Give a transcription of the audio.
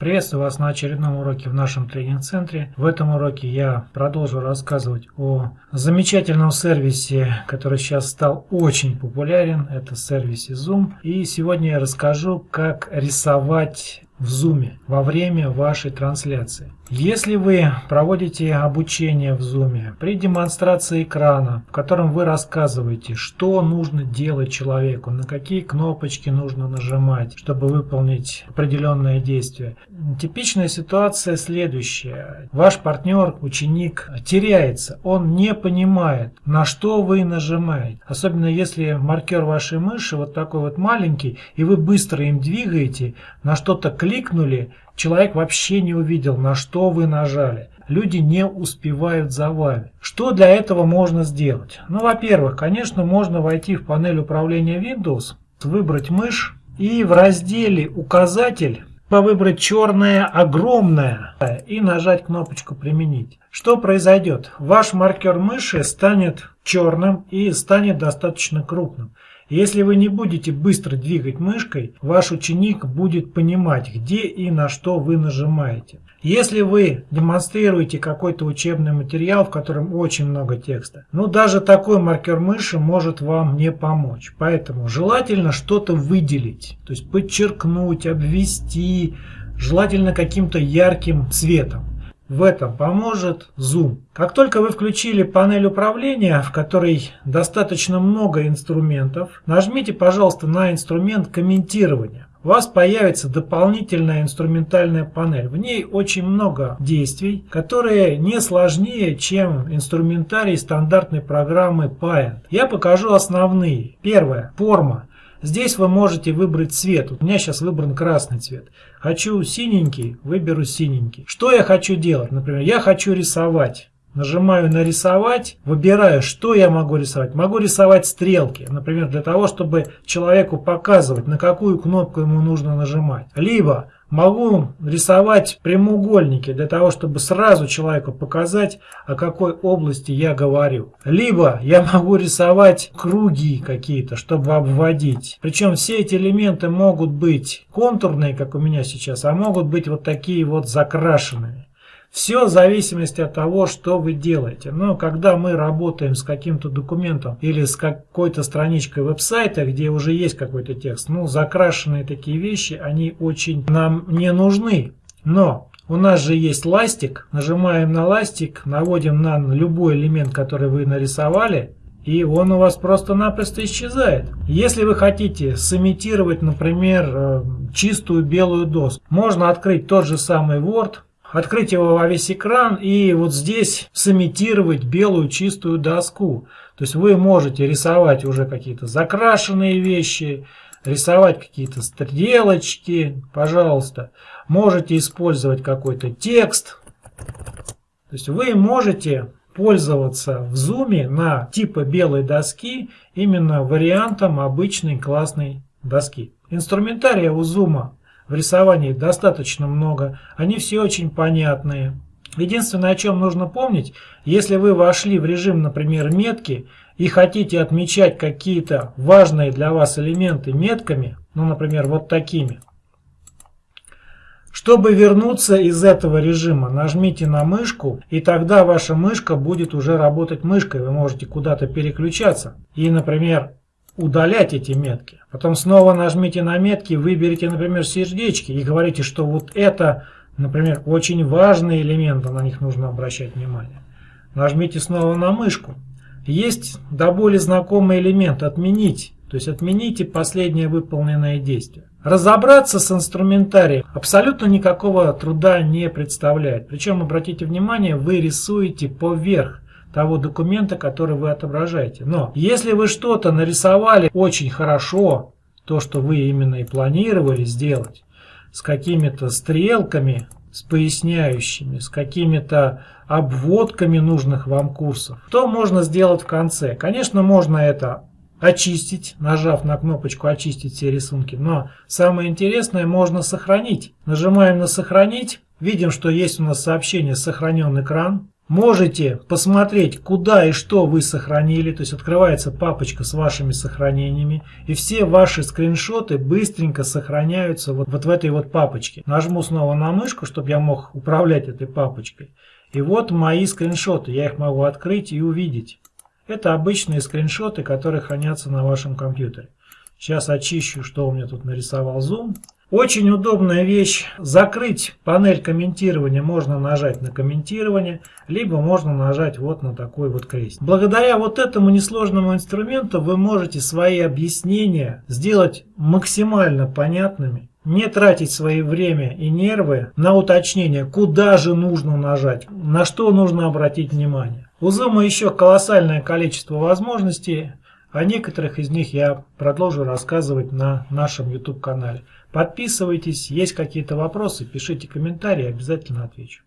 Приветствую вас на очередном уроке в нашем тренинг-центре. В этом уроке я продолжу рассказывать о замечательном сервисе, который сейчас стал очень популярен. Это сервисе Zoom. И сегодня я расскажу, как рисовать в Zoom во время вашей трансляции. Если вы проводите обучение в Zoom при демонстрации экрана, в котором вы рассказываете, что нужно делать человеку, на какие кнопочки нужно нажимать, чтобы выполнить определенное действие, типичная ситуация следующая. Ваш партнер, ученик теряется, он не понимает, на что вы нажимаете. Особенно если маркер вашей мыши вот такой вот маленький, и вы быстро им двигаете, на что-то кликнули, Человек вообще не увидел, на что вы нажали. Люди не успевают за вами. Что для этого можно сделать? Ну, во-первых, конечно, можно войти в панель управления Windows, выбрать мышь и в разделе «Указатель» выбрать черное огромное и нажать кнопочку «Применить». Что произойдет? Ваш маркер мыши станет черным и станет достаточно крупным. Если вы не будете быстро двигать мышкой, ваш ученик будет понимать, где и на что вы нажимаете. Если вы демонстрируете какой-то учебный материал, в котором очень много текста, ну даже такой маркер мыши может вам не помочь. Поэтому желательно что-то выделить, то есть подчеркнуть, обвести, желательно каким-то ярким цветом. В этом поможет Zoom. Как только вы включили панель управления, в которой достаточно много инструментов, нажмите, пожалуйста, на инструмент комментирования. У вас появится дополнительная инструментальная панель. В ней очень много действий, которые не сложнее, чем инструментарий стандартной программы Paint. Я покажу основные. Первое. Форма. Здесь вы можете выбрать цвет. У меня сейчас выбран красный цвет. Хочу синенький, выберу синенький. Что я хочу делать? Например, я хочу рисовать. Нажимаю на рисовать, выбираю, что я могу рисовать. Могу рисовать стрелки, например, для того, чтобы человеку показывать, на какую кнопку ему нужно нажимать. Либо Могу рисовать прямоугольники для того, чтобы сразу человеку показать, о какой области я говорю. Либо я могу рисовать круги какие-то, чтобы обводить. Причем все эти элементы могут быть контурные, как у меня сейчас, а могут быть вот такие вот закрашенные. Все в зависимости от того, что вы делаете. Но когда мы работаем с каким-то документом или с какой-то страничкой веб-сайта, где уже есть какой-то текст, ну, закрашенные такие вещи, они очень нам не нужны. Но у нас же есть ластик, нажимаем на ластик, наводим на любой элемент, который вы нарисовали, и он у вас просто-напросто исчезает. Если вы хотите сымитировать, например, э, чистую белую доску, можно открыть тот же самый Word, открыть его во весь экран и вот здесь сымитировать белую чистую доску. То есть вы можете рисовать уже какие-то закрашенные вещи, рисовать какие-то стрелочки, пожалуйста. Можете использовать какой-то текст. То есть вы можете пользоваться в зуме на типа белой доски именно вариантом обычной классной доски. Инструментария у зума в рисовании достаточно много, они все очень понятные. Единственное, о чем нужно помнить, если вы вошли в режим, например, метки, и хотите отмечать какие-то важные для вас элементы метками, ну, например, вот такими, чтобы вернуться из этого режима, нажмите на мышку, и тогда ваша мышка будет уже работать мышкой. Вы можете куда-то переключаться. И, например, удалять эти метки. Потом снова нажмите на метки, выберите, например, сердечки и говорите, что вот это, например, очень важные элементы, на них нужно обращать внимание. Нажмите снова на мышку. Есть до боли знакомый элемент «Отменить», то есть отмените последнее выполненное действие. Разобраться с инструментарием абсолютно никакого труда не представляет. Причем, обратите внимание, вы рисуете поверх того документа, который вы отображаете. Но если вы что-то нарисовали очень хорошо, то, что вы именно и планировали сделать, с какими-то стрелками, с поясняющими, с какими-то обводками нужных вам курсов, то можно сделать в конце. Конечно, можно это очистить, нажав на кнопочку «Очистить все рисунки», но самое интересное можно сохранить. Нажимаем на «Сохранить», видим, что есть у нас сообщение «Сохранен экран», можете посмотреть, куда и что вы сохранили. То есть открывается папочка с вашими сохранениями. И все ваши скриншоты быстренько сохраняются вот, вот в этой вот папочке. Нажму снова на мышку, чтобы я мог управлять этой папочкой. И вот мои скриншоты. Я их могу открыть и увидеть. Это обычные скриншоты, которые хранятся на вашем компьютере. Сейчас очищу, что у меня тут нарисовал Zoom. Очень удобная вещь. Закрыть панель комментирования можно нажать на комментирование, либо можно нажать вот на такой вот крест. Благодаря вот этому несложному инструменту вы можете свои объяснения сделать максимально понятными. Не тратить свое время и нервы на уточнение, куда же нужно нажать, на что нужно обратить внимание. У Zoom еще колоссальное количество возможностей. О некоторых из них я продолжу рассказывать на нашем YouTube канале. Подписывайтесь, есть какие-то вопросы, пишите комментарии, обязательно отвечу.